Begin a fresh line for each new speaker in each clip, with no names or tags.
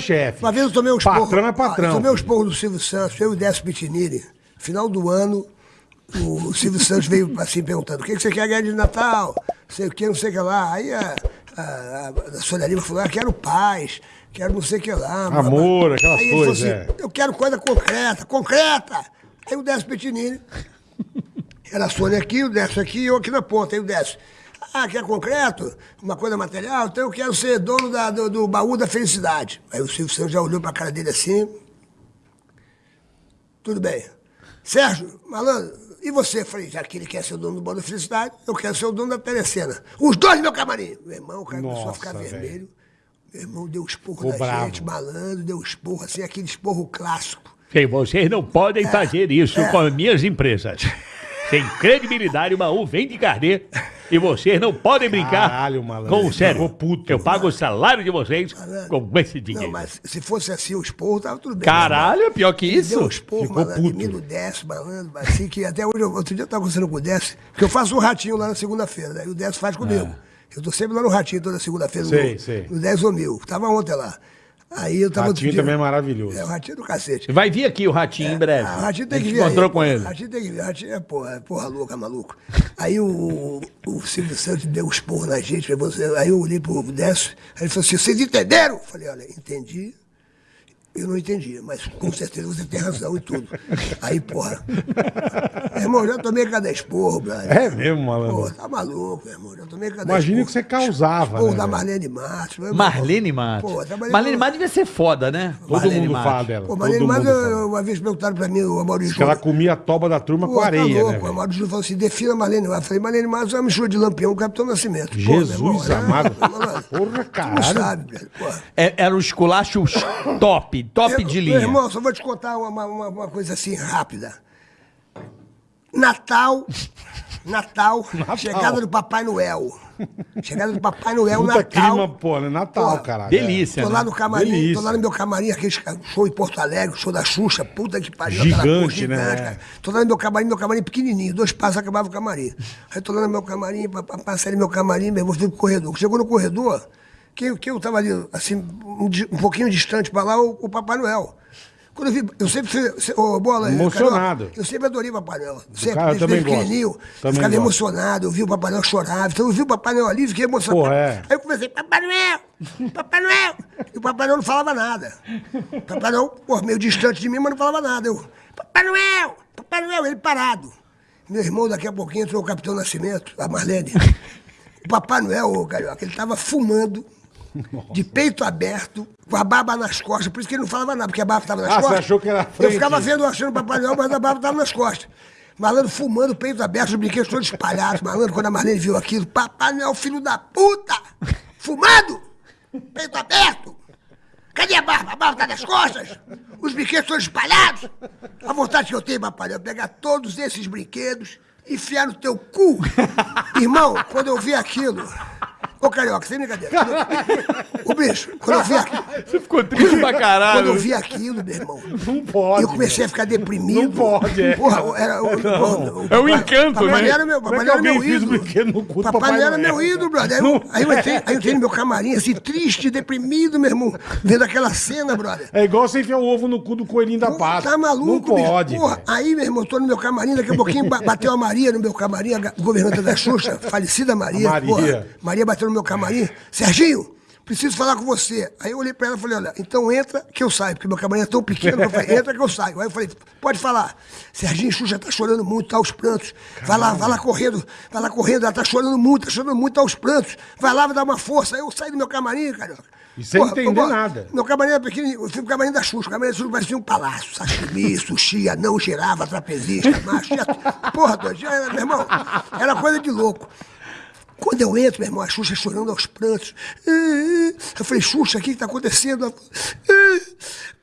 chefe.
Uma vez eu tomei um esporro.
Patrão é patrão.
Eu tomei um esporro do Silvio Santos, eu e o Décio Pitinini. Final do ano, o Silvio Santos veio assim perguntando: o que você quer ganhar de Natal? Não sei o que, não sei o que lá. Aí a, a, a Sônia Lima falou: ah, quero paz, quero não sei o que lá.
Amor, aquelas
Aí ele falou
coisas,
assim,
é.
Eu quero coisa concreta, concreta. Aí o Décio Pitinini. Era a Sônia aqui, o Décio aqui e eu aqui na ponta. Aí o Décio. Ah, quer concreto? Uma coisa material? Então eu quero ser dono da- do, do baú da felicidade. Aí o Silvio Santos já olhou pra cara dele assim. Tudo bem. Sérgio, malandro, e você? Eu Falei, já que ele quer ser o dono do baú da felicidade, eu quero ser o dono da telecena. Os dois meu camarim. Meu irmão, o cara começou a
Nossa,
ficar
velho.
vermelho. Meu irmão deu esporro
Ficou
na
bravo.
gente, malandro, deu esporro, assim, aquele esporro clássico.
Sim, vocês não podem fazer isso
é.
com as minhas empresas. Sem credibilidade, uma U vem de carnê. E vocês não podem brincar
Caralho, malandro.
com o sério.
Puto.
Eu pago o salário de vocês com esse dinheiro.
Não, mas se fosse assim o esporro, tava tudo bem.
Caralho, é pior que
Ele Deu
isso.
esporro,
Ficou
malandro,
puto.
no Décio, malandro, assim, que até hoje, outro dia eu tava conversando com o Décio, porque eu faço um ratinho lá na segunda-feira, né? E o Décio faz comigo. Eu tô sempre lá no ratinho toda segunda-feira, no,
sei.
no 10 ou mil. Tava ontem lá. Aí eu tava...
Ratinho
dia-
também é maravilhoso.
É, o ratinho do cacete.
Vai vir aqui o Ratinho em breve.
O Ratinho tem que vir.
encontrou
aí.
com ele.
O Ratinho tem que vir. O Ratinho é porra, é porra louca, maluco. Aí o, o Silvio Santos deu um esporro na gente. Aí eu olhei pro Décio, aí ele falou assim: vocês entenderam? Eu falei: olha, entendi. Eu não entendi, mas com certeza você tem razão e tudo. Aí, porra. Meu irmão, já tomei cada esporro, brother.
É mesmo, malandro.
Pô, tá maluco, meu irmão. Já tomei cada
Imagina
esporro.
o que você causava,
Esporro
né,
da? Marlene Matos. meu.
Marlene Matos.
Pô,
Marlene
com-
Matos devia ser foda, né?
Todo
Marlene
mundo
Matos.
fala dela.
Pô, Marlene Matos, uma vez perguntaram pra mim, o Maurício.
Que ela comia a toba da turma
Pô,
com
tá
areia,
louco.
né,
O? Amado Júnior falou assim: defina Marlene Matos. Eu falei, Marlene Matos é uma mistura de lampião Capitão Nascimento. Pô,
Jesus
irmão, é-
amado.
malandro,
Porra,
Tu
caralho.
não sabe, velho. Pô.
É- Era um esculacho top, top
Eu-
de
Meu
linha.
irmão, só vou te contar uma, uma, uma coisa assim rápida. Natal, Natal, chegada do Papai Noel. Chegada do Papai Noel,
Puta
Natal.
clima, pô, né? Natal,
Pô,
caralho.
delícia.
Tô lá
né?
no camarim,
Delícia.
tô lá no meu camarim, aquele show em Porto Alegre, show da Xuxa, puta que pariu.
Gigante,
aquela porra
né?
cara. Tô lá no meu camarim, meu camarim pequenininho, dois passos acabava o camarim. Aí tô lá no meu camarim, pa- pa- passei no meu camarim, meu irmão, fui pro corredor. Chegou no corredor, quem, quem eu tava ali, assim, um, um pouquinho distante pra lá, o, o Papai Noel. Quando eu vi, eu sempre fui, ô, bola,
Emocionado.
Carioca, eu sempre adorei o Papai Noel. Sempre,
cara,
desde
também
pequenininho.
Também
ficava
gosto.
emocionado, eu vi o Papai Noel chorar. Então eu vi o Papai Noel ali, fiquei emocionado.
Pô, é.
Aí eu comecei, Papai Noel, Papai Noel. E o Papai Noel não falava nada. O Papai Noel, pô, meio distante de mim, mas não falava nada. Eu, Papai Noel, Papai Noel, ele parado. Meu irmão, daqui a pouquinho, entrou o Capitão Nascimento, a Marlene. O Papai Noel, ô, Carioca, ele tava fumando, de peito aberto, com a barba nas costas. Por isso que ele não falava nada, porque a barba estava nas
Ah, você
costas.
achou que era a
Eu
frente?
ficava vendo, achando o Papai Noel, mas a barba estava nas costas. Malandro fumando, peito aberto, os brinquedos todos espalhados. Malandro, quando a Marlene viu aquilo, Papai Noel, filho da puta! Fumando! Peito aberto! Cadê a barba? A barba tá nas costas? Os brinquedos todos espalhados? A vontade que eu tenho, Papai Noel, é pegar todos esses brinquedos e enfiar no teu cu. Irmão, quando eu vi aquilo... Ô, Carioca, sem brincadeira. O bicho, quando eu vi aquilo...
Você ficou triste pra
Quando
caralho.
eu vi aquilo, meu irmão,
Não pode.
eu comecei a ficar deprimido.
Não pode, é.
Porra, era, o, o- o-
É o encanto, né?
Era meu,
é
Papai Noel era meu ídolo.
no cu
Papai
Papai
Noel era meu ídolo, brother. Aí eu, aí eu entrei, aí eu entrei no meu camarim, assim, triste, deprimido, meu irmão, vendo aquela cena, brother.
É igual você enfiar o ovo no cu do coelhinho da Páscoa.
Tá maluco,
Não
bicho?
pode.
Porra, aí, meu irmão, tô no meu camarim, daqui a pouquinho ba- bateu a Maria no meu camarim, a governanta da Xuxa, falecida Maria.
A Maria.
Porra, Maria bateu no meu camarim. Serginho, preciso falar com você. Aí eu olhei pra ela e falei, olha, então entra que eu saio, porque meu camarim é tão pequeno que eu falei, entra que eu saio. Aí eu falei, pode falar. Serginho, Xuxa tá chorando muito, tá aos prantos. Vai lá, vai lá correndo, vai lá correndo, ela tá chorando muito, tá chorando muito, tá aos prantos. Vai lá, vai dar uma força. Aí eu saí do meu camarim, carioca.
E sem entender nada.
Meu camarim era pequenininho, eu fui pro camarim da Xuxa. O camarim da Xuxa parecia um palácio. Sashimi, sushi, anão, girava, trapezista, macho. Porra, doido, já era, meu irmão, era coisa de louco. Quando eu entro, meu irmão, a Xuxa chorando aos prantos. Eu falei, Xuxa, o que está acontecendo?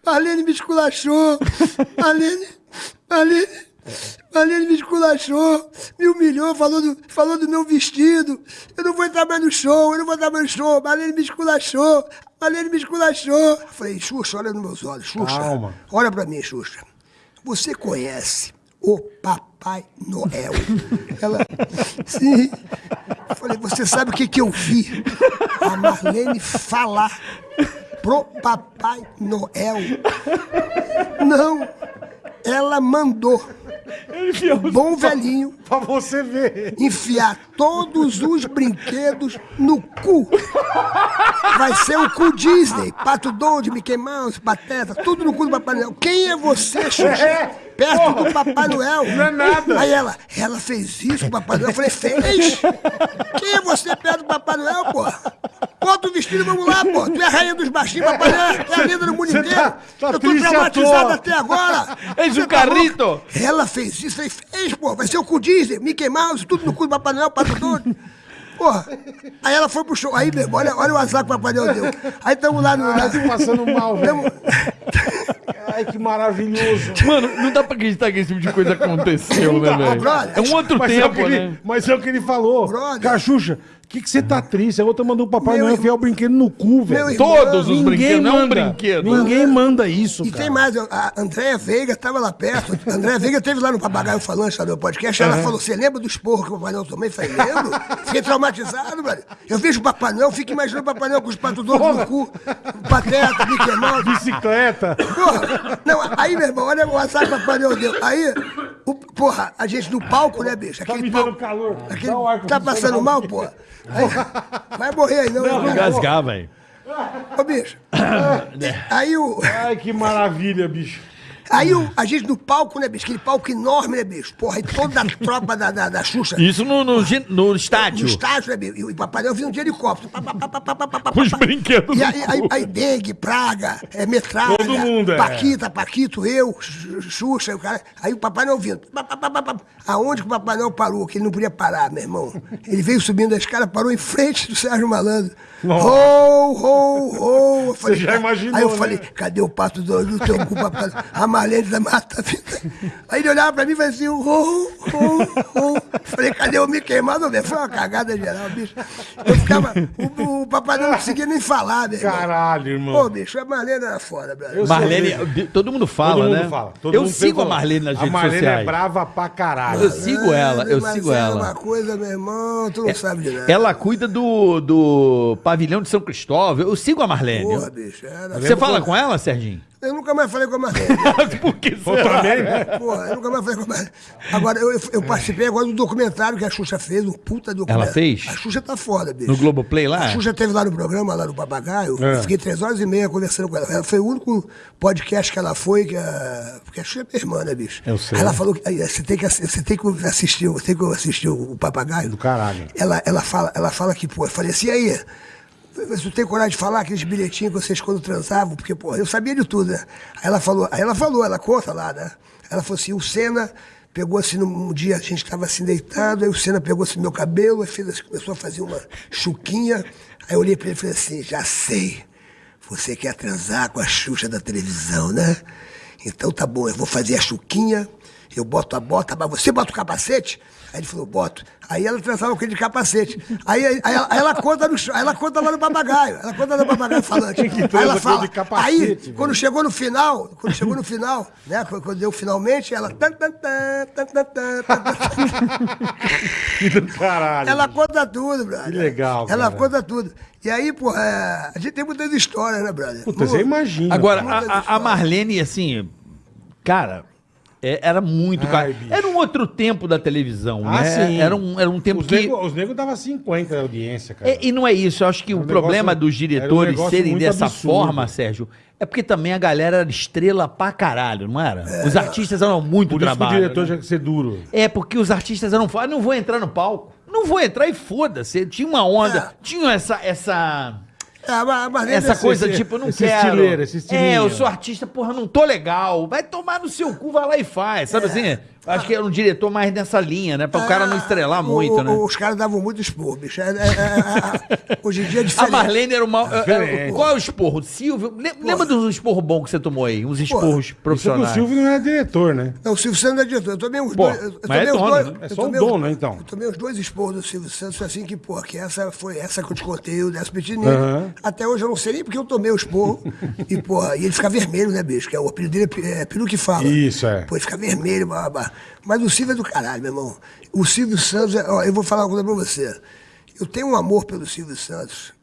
Marlene me esculachou. Marlene, Marlene, Marlene me esculachou, me humilhou, falou do, falou do meu vestido. Eu não vou entrar mais no show, eu não vou entrar mais no show. Marlene me esculachou, Marlene me esculachou. Eu falei, Xuxa, olha nos meus olhos. Xuxa,
Calma.
olha pra mim, Xuxa. Você conhece o Papai Noel? Ela, sim. Eu falei, você sabe o que, que eu vi? A Marlene falar pro Papai Noel. Não. Ela mandou bom velhinho
Pra você ver.
enfiar todos os brinquedos no cu. Vai ser o cu Disney, Pato Donald, Mickey Mouse, Pateta, tudo no cu do Papai Noel. Quem é você, Xuxa? Perto do Papai Noel.
Não é nada.
Aí ela, ela fez isso com o Papai Noel. Eu falei, fez? Quem é você perto do Papai Noel, pô? Bota o vestido, vamos lá, pô. Tu é a rainha dos baixinhos, Papai Noel. É a linda do mundo
Você
inteiro.
tá- tá
Eu tô traumatizado até agora.
Um
tá louco?
carrito.
Ela fez isso, falei, fez, pô, vai ser o cu Disney, Mickey Mouse, tudo no cu do Papai Noel, Pato Doido. Porra. Aí ela foi pro show. Aí, meu, olha, olha o azar que o Papai Noel deu. Aí estamos lá no.
Tá se passando mal, velho.
Tamo-
Ai, que maravilhoso.
Mano, não dá pra acreditar que esse tipo de coisa aconteceu, né, velho?
brother.
É um outro
Mas é, o
tempo,
que ele,
né?
mas é o que ele falou.
Brother.
Cachucha, o que, que você tá triste? A outra mandou o Papai
Meu
Noel
irmão-
enfiar o brinquedo no cu, velho.
Irmão-
Todos os brinquedos, não é um
manda.
brinquedo.
Ninguém manda isso,
E
cara.
tem mais, a Andréia Veiga estava lá perto. A Andréia Veiga teve lá no Papagaio Falante, lá no podcast. Ela falou: Você lembra do esporro que o Papai Noel tomei? Eu falei: Lembro. Fiquei traumatizado, velho. Eu vejo o Papai Noel, fico imaginando o Papai Noel com os patos doidos no cu, pateta, Mickey Mouse.
Bicicleta.
Porra, não, aí, meu irmão, olha o azar que o Papai Noel deu. Aí, o- porra, a gente no palco, né, bicho?
Tá me
Aquele
dando
palco.
calor.
Aquele,
um
tá passando mal, porra? Aí, vai morrer aí, não.
Vou
cara.
gasgar, velho.
Ô, bicho. Aí o.
Ai, que maravilha, bicho.
Aí o, a gente no palco, né, bicho? Aquele palco enorme, né, bicho? Porra, e toda a tropa da, da, da Xuxa.
Isso no, no, no estádio.
No estádio, né, bicho? E o Papai Noel vinha de helicóptero. Pá, pá, pá,
os brinquedos
E aí, aí, aí dengue, praga, é, metralha.
Todo mundo, é.
Paquita, Paquito, eu, Xu- Xuxa, o cara. Aí o Papai Noel vindo. Aonde que o Papai Noel parou? Que ele não podia parar, meu irmão. Ele veio subindo a escada, parou em frente do Sérgio Malandro.
Nossa.
Ho, ho, falei,
já imaginou,
Aí eu
né?
falei, cadê o pato do no teu cu, papai? A Marlene da Mata. Aí ele olhava pra mim e fazia assim, ho, ho, ho. Falei, cadê o Mouse? Meu, Foi uma cagada geral, bicho. Eu ficava, o, o papai não conseguia nem falar, irmão.
Caralho, irmão.
Pô, bicho, a Marlene era foda, brother.
Marlene, todo mundo fala,
Todo mundo
né?
fala. todo
eu
mundo
sigo a. Marlene nas
A
redes
Marlene
sociais.
é brava pra caralho.
Eu sigo ela, eu
Mas
sigo
era
ela.
uma coisa, meu irmão, tu não sabe de nada.
Ela cuida do, do pavilhão de São Cristóvão. Eu sigo a Marlene.
Porra, bicho, era...
Você fala com ela, Serginho?
Eu nunca mais falei com a Marlene.
Por que será?
também, né?
Porra, eu nunca mais falei com a Marlene. Agora, eu, eu, participei agora do documentário que a Xuxa fez, um puta documentário.
Ela fez?
A Xuxa tá foda, bicho.
No Globoplay lá?
A Xuxa teve lá no programa, lá no Papagaio.
É.
Eu fiquei três horas e meia conversando com ela. Ela foi o único podcast que ela foi, que a... porque a Xuxa é minha irmã, né, bicho?
Eu sei.
Aí ela falou que aí, você tem que, você tem que assistir, você tem que assistir o Papagaio.
Do caralho.
Ela, ela, fala, ela fala que, pô, eu falei assim, e aí, você tem coragem de falar aqueles bilhetinhos que vocês quando transavam? Porque, pô, eu sabia de tudo, né? Aí ela falou, aí ela falou, ela conta lá, né? Ela falou assim, o Senna pegou assim, num dia a gente estava assim deitado, aí o Senna pegou assim meu cabelo, aí fez começou a fazer uma chuquinha. Aí eu olhei pra ele e falei assim, já sei, você quer transar com a Xuxa da televisão, né? Então tá bom, eu vou fazer a chuquinha, eu boto a bota, mas você bota o capacete? Aí ele falou, boto. Aí ela transava com ele de capacete. Aí, aí, aí ela, aí ela conta no aí ela conta lá no papagaio. Ela conta no papagaio falante. Aí ela fala.
ele de capacete,
aí,
velho.
quando chegou no final, quando chegou no final, né? Quando deu finalmente, ela. tan, tan, tan, tan, tan, tan, tan, tan.
Do caralho.
Ela conta tudo, brother.
Que legal,
Ela
cara.
conta tudo. E aí, porra, é, a gente tem muitas histórias, né, brother?
Puta, você imagina.
Agora, a- a. Marlene, assim, cara, é- era muito.
Ai,
cara.
bicho.
Era um outro tempo da televisão,
Ah,
né?
sim.
Era um, era um tempo
Os
que.
nego, os nego dava 50 de audiência, cara.
É, e não é isso, eu acho que
Era
o
um
problema
negócio-
dos
um
diretores
negócio
serem dessa
absurdo.
forma, Sérgio, é porque também a galera era estrela pra caralho, não era? Os artistas eram muito
Por isso que o
trabalho.
diretor
né?
tinha que ser duro.
É, porque os artistas eram falavam, não vou entrar no palco. Não vou entrar e foda-se. Tinha uma onda,
É.
tinha essa. essa...
É, a Marlene
Essa
esse-
coisa,
esse-
tipo, eu não
esse
quero.
estileiro, esse estilinho.
é, eu sou artista, porra, não tô legal. Vai tomar no seu cu, vai lá e faz. Sabe assim? Acho que era um diretor mais nessa linha, né? Pra o cara não estrelar
Ah,
muito,
o-
né?
Os caras davam muito expor, bicho. É- é- é- é- é- hoje em dia é
A
diferente.
Marlene era uma. era- qual é o esporro? Silvio. lem- Lembra dos esporros bons que você tomou aí? Uns esporros
Isso que o
profissionais.
Silvio não era diretor, né?
Não, o Silvio Santos não é diretor. Eu tomei uns
Pô,
dois. Eu,
é
tomei os
dono,
dois.
né?
É só o
tomei os-
dono, então.
Eu tomei os dois esporros do Silvio Santos, assim que, pô, que essa foi essa que eu te contei, o Décio Pitini.
Aham.
Até hoje eu não sei nem porque eu tomei o esporro. e, pô, e ele fica vermelho, né, bicho? Que é o apelido dele é é peru que fala.
Isso, é.
Pô, ele fica vermelho, babá. Mas o Silvio é do caralho, meu irmão. O Silvio Santos, é- ó, eu vou falar uma coisa pra você. Eu tenho um amor pelo Silvio Santos.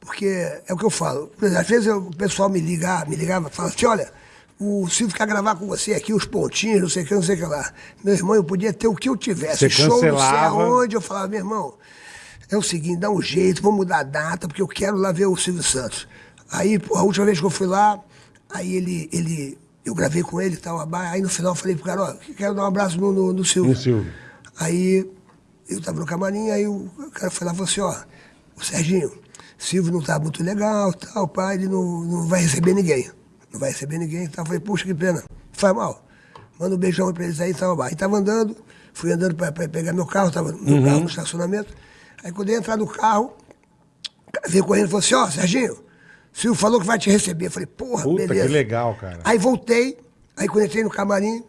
Porque é o que eu falo. Às vezes eu- o pessoal me liga, me ligava e fala assim, olha, o Silvio quer gravar com você aqui, os pontinhos, não sei o que, não sei o que lá. Meu irmão, eu podia ter o que eu tivesse.
Você
show, não sei aonde. Eu falava, meu irmão, é o seguinte, dá um jeito, vamos mudar a data, porque eu quero lá ver o Silvio Santos. Aí, a última vez que eu fui lá, aí ele, ele eu gravei com ele e tal, aí no final eu falei pro cara, ó, quero dar um abraço no, no, no Silvio.
No Silvio.
Aí eu tava no camarim, aí o cara foi lá e falou assim, ó, o Serginho, Silvio não tá muito legal, tal, pai, ele não, não vai receber ninguém. Não vai receber ninguém, então eu falei, puxa, que pena. Faz mal. Manda um beijão pra eles aí e tal. Aí tava andando, fui andando pra, pra pegar meu carro, tava no meu carro no estacionamento. Aí quando eu ia entrar no carro, o cara veio correndo e falou assim, ó, Serginho, Silvio falou que vai te receber. Eu falei, porra,
Puta,
beleza.
que legal, cara.
Aí voltei, aí quando entrei no camarim,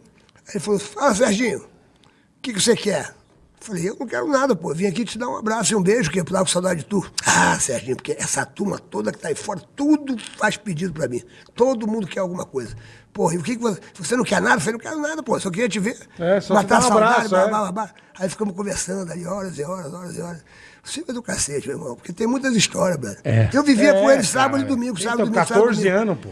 aí ele falou, fala, Serginho, o que, que você quer? Falei, eu não quero nada, pô. Vim aqui te dar um abraço e um beijo, que eu tava com saudade de tu. Ah, Serginho, porque essa turma toda que tá aí fora, tudo faz pedido pra mim. Todo mundo quer alguma coisa. Porra, e o que, que você. Você não quer nada? Eu falei, não quero nada, pô. Só queria te ver.
É, só te
matar
dar um
saudade,
abraço,
blá,
é.
blá, blá, blá. Aí ficamos conversando aí horas e horas, horas e horas. Você é do cacete, meu irmão, porque tem muitas histórias, brother. Eu vivia com
É,
ele sábado
cara.
e domingo, sábado e
Então,
domingo. sábado e
14
domingo.
anos, pô.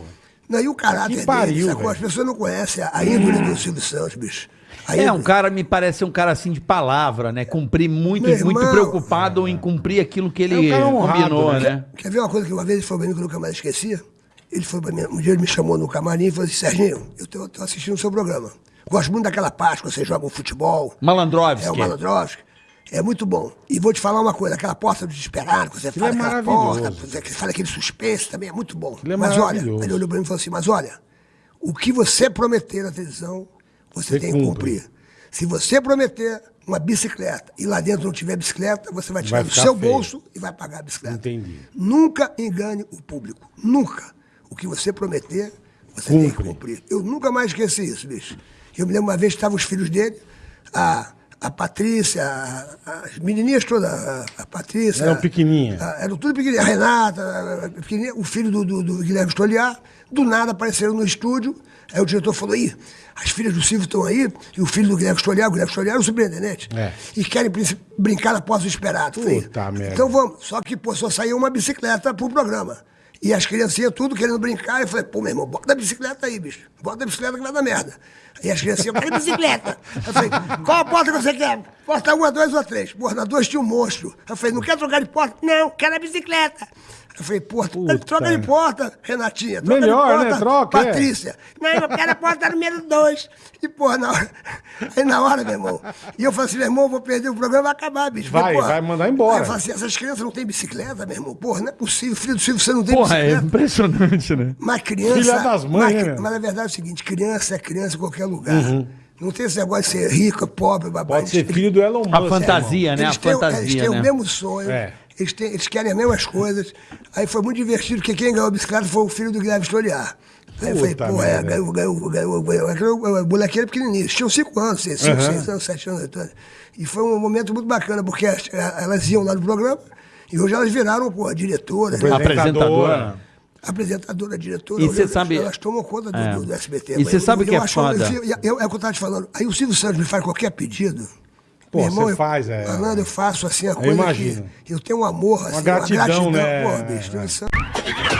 Não, e o caráter
Que pariu,
dele. As pessoas não conhecem a, índole do Silvio Santos, bicho. A
É, um cara, me parece um cara assim de palavra, né? Cumprir muito,
Meu
muito
irmão.
preocupado em cumprir aquilo que ele
É um cara honrado,
combinou,
né?
né?
Quer ver uma coisa que uma vez ele falou pra mim que eu nunca mais esquecia? Ele foi pra mim, um dia ele me chamou no camarim e falou assim, Serginho, eu tô, tô assistindo o seu programa. Gosto muito daquela parte que você joga um futebol.
Malandrovski.
É o Malandrovski. É muito bom. E vou te faar uma coisa, aquela porta do desesperado, que você
Aquilo
fala
é
aquela porta, você fala aquele suspense também, é muito bom.
Aquilo é
mas olha, ele olhou pra mim e falou assim, mas olha, o que você prometer na televisão, você,
Você
tem que
cumpre.
cumprir. Se você prometer uma bicicleta e lá dentro não tiver bicicleta, você vai tirar
Vai
do seu
feio.
bolso e vai pagar a bicicleta.
Entendi.
Nunca engane o público. Nunca. O que você prometer, você tem que
Cumpre.
cumprir. Eu nunca mais esqueci isso, bicho. Eu me lembro uma vez que estavam os filhos dele, a, a Patrícia, a- as menininhas todas, a, a Patrícia.
Eram pequenininhas.
eram tudo pequenininhas. A Renata, pequenininha, o filho do, do, do Guilherme Stoliar. Do nada apareceram no estúdio. Aí o diretor falou: Ih, as filhas do Silvio estão aí, e o filho do Guilherme Stoliar, o Guilherme Stoliar é o superintendente.
É.
E querem brin- brincar posse do esperado. Falei,
Puta merda.
Então vamos. Só que, pô, só saiu uma bicicleta pro programa. E as criancinhas tudo querendo brincar. Eu falei, pô, meu irmão, bota a bicicleta aí, bicho. Bota a bicicleta que vai dar merda. Aí as criancinhas, eu quero bicicleta. Eu falei, qual a porta que você quer? Porta uma, dois ou três? Porra, na duas tinha um monstro. Eu falei, não quer trocar de porta? Não, quero a bicicleta. Eu falei, porra,
Puta.
troca de porta, Renatinha. Troca
Melhor,
de porta,
né? Troca, é.
Patrícia. Não, eu quero a porta número dois. E, porra, na hora, aí na hora, meu irmão. E eu falei assim, meu irmão, eu vou perder o programa, vai acabar, bicho.
Vai,
porra,
vai mandar embora.
Aí eu falei assim, essas crianças não têm bicicleta, meu irmão. Porra, não é possível. Filho do Silvio, você não tem
Porra, é
bicicleta.
impressionante, né?
Mas criança.
Filha das mães,
mas,
né,
mas a verdade é o seguinte: criança é criança em qualquer lugar. Não tem esse negócio de ser rico, pobre, babá.
Pode ser filho do Elon Musk.
A fantasia, né? A
Eles têm, eles
fantasia,
têm
né?
o mesmo sonho.
É.
Eles, têm- eles querem as mesmas coisas. Aí foi muito divertido, porque quem ganhou a bicicleta foi o filho do Guilherme Stoliar. Aí eu falei, pô, é, ganhou, ganhou, ganhou, ganhou. Aquele- O moleque era pequenininho, eles tinham cinco anos, seis, cinco,
Aham.
seis anos, sete anos. oito anos. E foi um momento muito bacana, porque as- elas iam lá no programa e hoje elas viraram, pô, diretoras, né?
Apresentadora.
apresentadora, diretora,
E você
elas-
sabe-
elas tomam conta do,
É.
do- do SBT.
E você
Eu-
sabe
eu
que é
acho-
foda?
eu- eu- é o que eu estava te falando. Aí o Silvio Santos me faz qualquer pedido.
Pô,
meu irmão,
você
eu-
faz, é.
Malandro, eu faço assim a coisa
imagino.
que eu tenho um amor, assim,
gratidão,
uma gratidão.
né?
Pô, bicho,
É.